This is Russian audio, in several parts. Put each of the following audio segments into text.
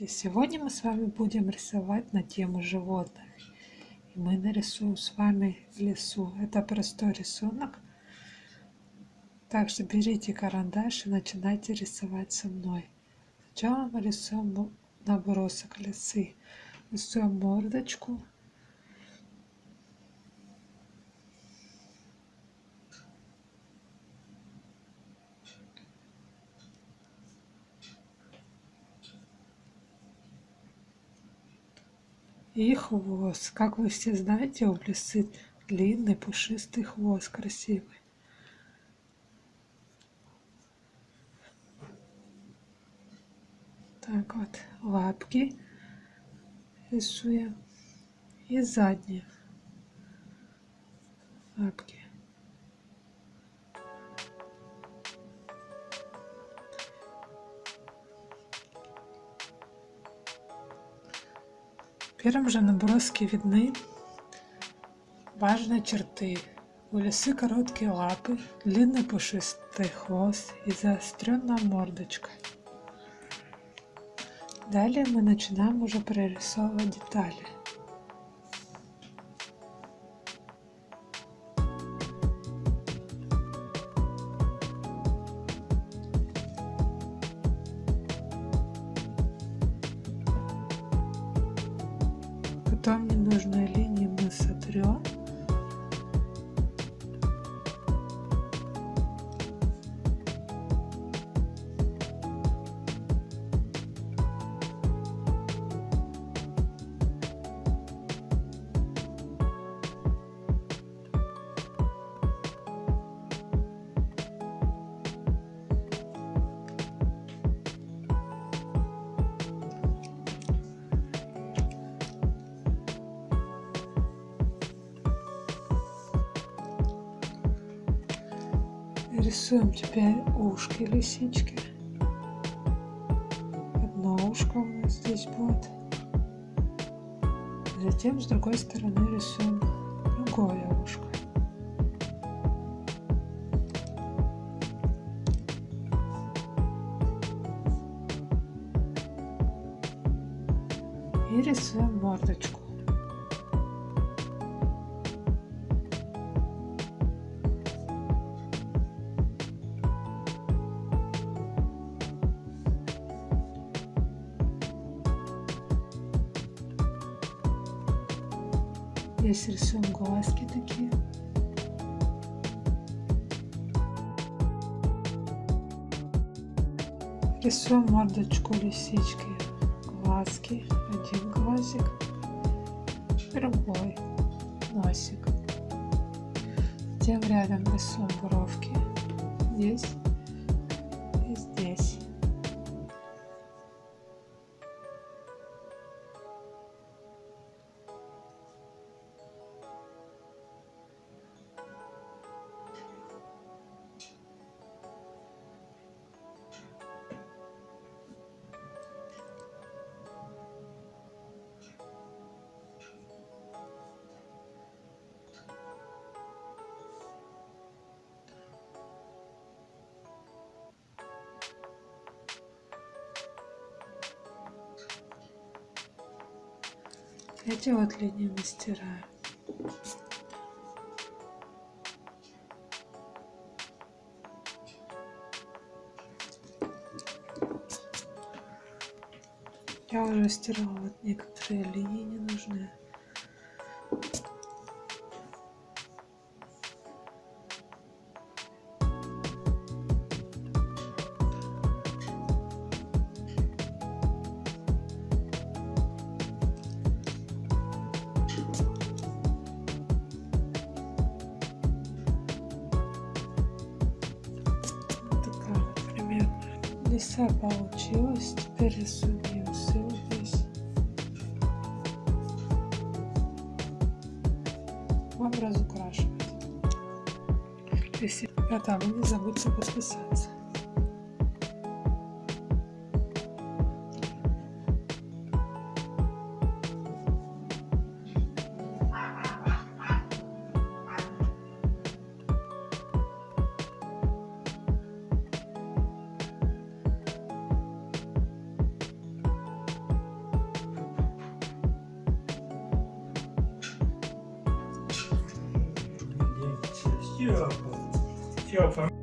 Здравствуйте! Сегодня мы с вами будем рисовать на тему животных. И мы нарисуем с вами лесу. Это простой рисунок. Также берите карандаш и начинайте рисовать со мной. Сначала мы рисуем набросок лисы. Рисуем мордочку, и хвост. Как вы все знаете, у лисы длинный пушистый хвост, красивый. Так вот, лапки рисуем и задние лапки. В первом же наброске видны важные черты. У лисы короткие лапы, длинный пушистый хвост и заостренная мордочка. Далее мы начинаем уже прорисовывать детали. Потом ненужные линии Рисуем теперь ушки лисички. Одно ушко у нас здесь будет. Затем с другой стороны рисуем другое ушко. И рисуем мордочку. Здесь рисуем глазки такие. Рисуем мордочку лисички. Глазки. Один глазик. Другой. Носик. Тем рядом рисуем бровки. Здесь и здесь. Эти вот линии мы. Я уже стирала вот некоторые линии ненужные. Лиса получилась. Теперь рисуем усы здесь. Вам разукрашивать. Если это вы не забудьте подписаться. Europe. Europe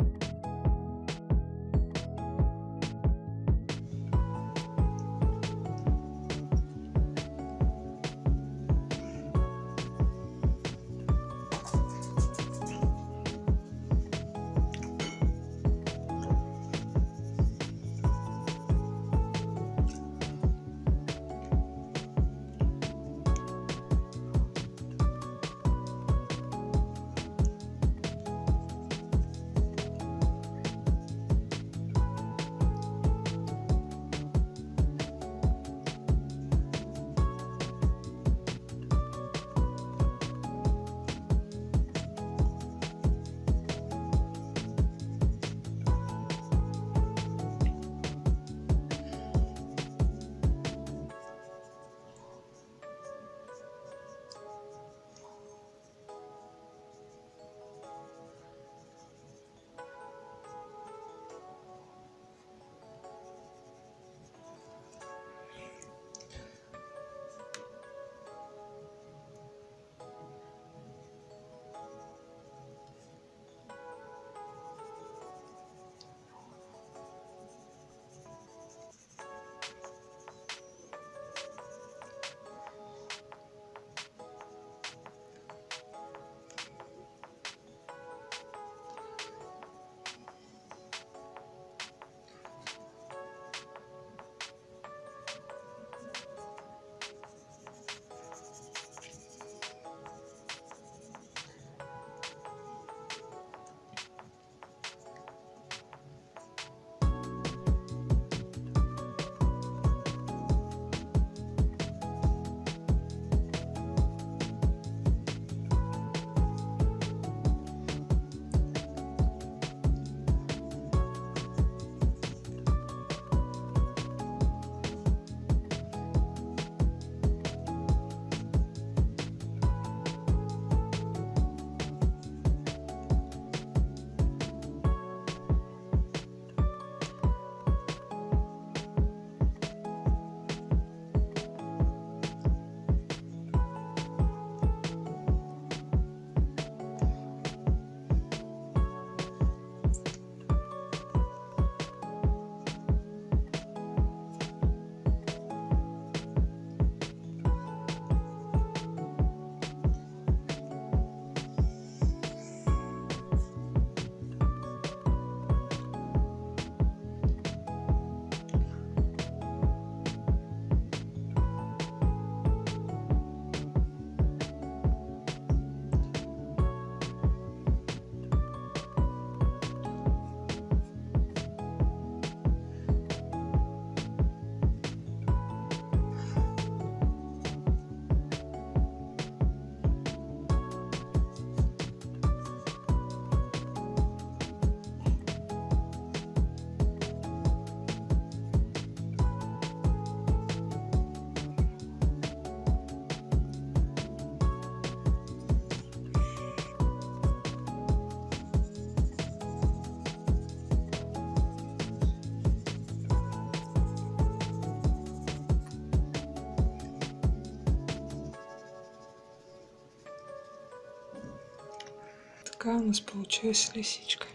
такая у нас получилась лисичка.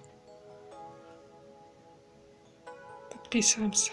Подписываемся